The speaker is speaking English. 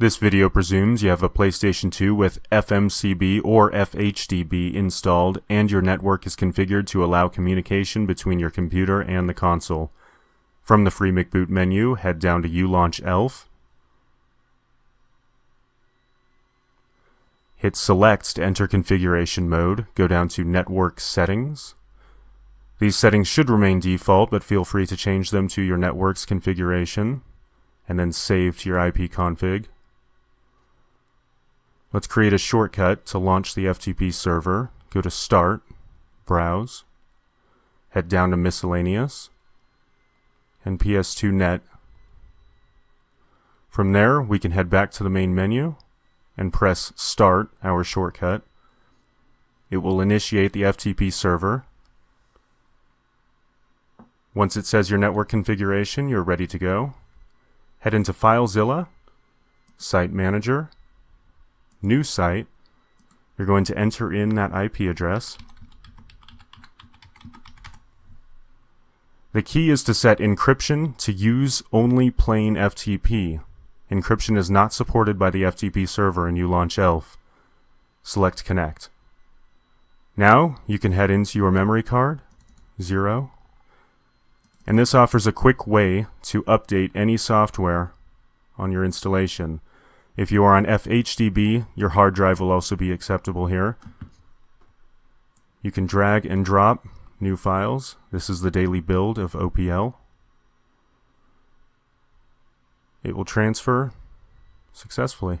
This video presumes you have a PlayStation 2 with FMCB or FHDB installed and your network is configured to allow communication between your computer and the console. From the Free McBoot menu, head down to ULaunch ELF. Hit Select to enter configuration mode, go down to Network Settings. These settings should remain default, but feel free to change them to your network's configuration, and then save to your IP config. Let's create a shortcut to launch the FTP server. Go to Start, Browse, head down to Miscellaneous, and PS2Net. From there, we can head back to the main menu and press Start, our shortcut. It will initiate the FTP server. Once it says your network configuration, you're ready to go. Head into FileZilla, Site Manager, new site, you're going to enter in that IP address. The key is to set encryption to use only plain FTP. Encryption is not supported by the FTP server in launch ELF. Select Connect. Now you can head into your memory card, 0, and this offers a quick way to update any software on your installation. If you are on FHDB, your hard drive will also be acceptable here. You can drag and drop new files. This is the daily build of OPL. It will transfer successfully.